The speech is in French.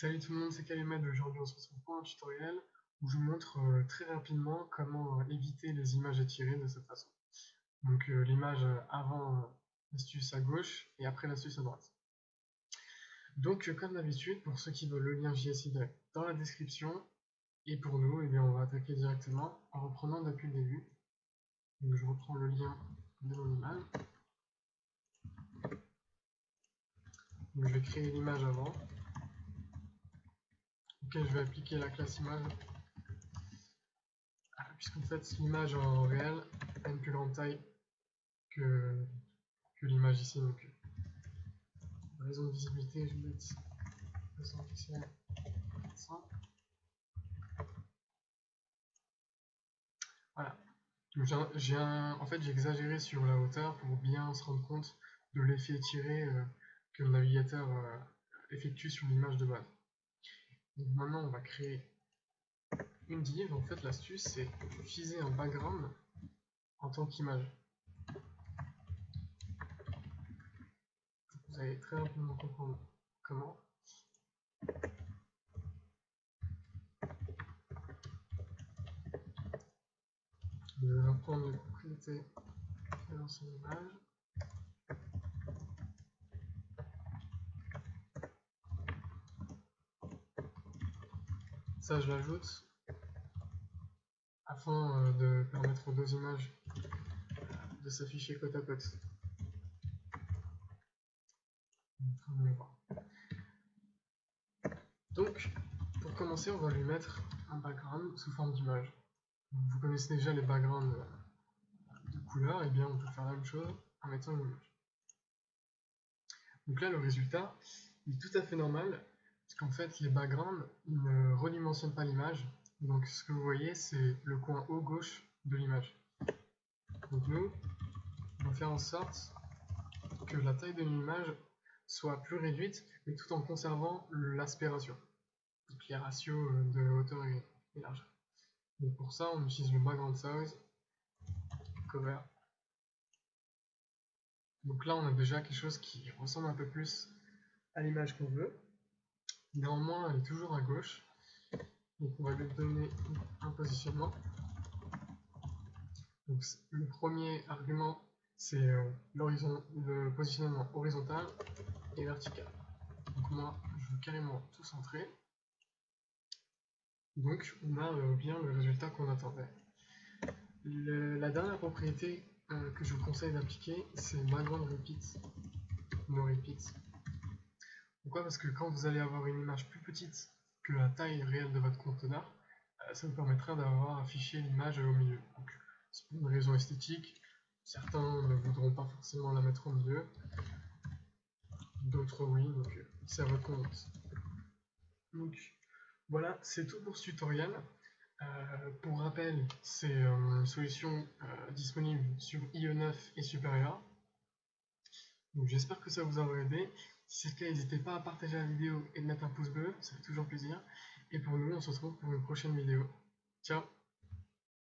Salut tout le monde, c'est Kalimed. Aujourd'hui, on se retrouve pour un tutoriel où je vous montre euh, très rapidement comment euh, éviter les images étirées de cette façon. Donc, euh, l'image avant l'astuce à gauche et après l'astuce à droite. Donc, comme d'habitude, pour ceux qui veulent le lien JSI dans la description, et pour nous, eh bien, on va attaquer directement en reprenant depuis le début. Je reprends le lien de mon image. je vais créer l'image avant je vais appliquer la classe image. Ah, puisqu'en fait, l'image en réel a une plus grande taille que, que l'image ici. Donc, pour raison de visibilité, je vais mettre 200 pixels 400. Voilà. J'ai en fait, j'ai exagéré sur la hauteur pour bien se rendre compte de l'effet étiré euh, que le navigateur euh, effectue sur l'image de base. Maintenant, on va créer une div. En fait, l'astuce, c'est utiliser un background en tant qu'image. Vous allez très rapidement comprendre comment. Je vais reprendre les propriétés de l'ancienne image. Ça, je l'ajoute afin euh, de permettre aux deux images de s'afficher côte à côte. Donc, pour commencer, on va lui mettre un background sous forme d'image. Vous connaissez déjà les backgrounds euh, de couleur, et eh bien on peut faire la même chose en mettant une image. Donc là, le résultat est tout à fait normal parce qu'en fait, les backgrounds ne redimensionnent pas l'image. Donc ce que vous voyez, c'est le coin haut gauche de l'image. Donc nous, on va faire en sorte que la taille de l'image soit plus réduite, mais tout en conservant l'aspiration. Donc les ratios de hauteur et, largeur. Donc pour ça, on utilise le background size, cover. Donc là, on a déjà quelque chose qui ressemble un peu plus à l'image qu'on veut. Néanmoins, elle est toujours à gauche. Donc on va lui donner un positionnement. Le premier argument, c'est euh, le positionnement horizontal et vertical. Donc moi, je veux carrément tout centrer. Donc on a euh, bien le résultat qu'on attendait. la dernière propriété euh, que je vous conseille d'appliquer, c'est background repeat, no repeat. Pourquoi? Parce que quand vous allez avoir une image plus petite que la taille réelle de votre conteneur, euh, ça vous permettra d'avoir affiché l'image au milieu. c'est pour une raison esthétique. Certains ne voudront pas forcément la mettre au milieu. D'autres oui, donc euh, c'est à votre. Donc voilà, c'est tout pour ce tutoriel. Euh, pour rappel, c'est une solution disponible sur IE9 et supérieur. Donc j'espère que ça vous aura aidé. Si c'est le cas, n'hésitez pas à partager la vidéo et de mettre un pouce bleu, ça fait toujours plaisir. Et pour nous, on se retrouve pour une prochaine vidéo. Ciao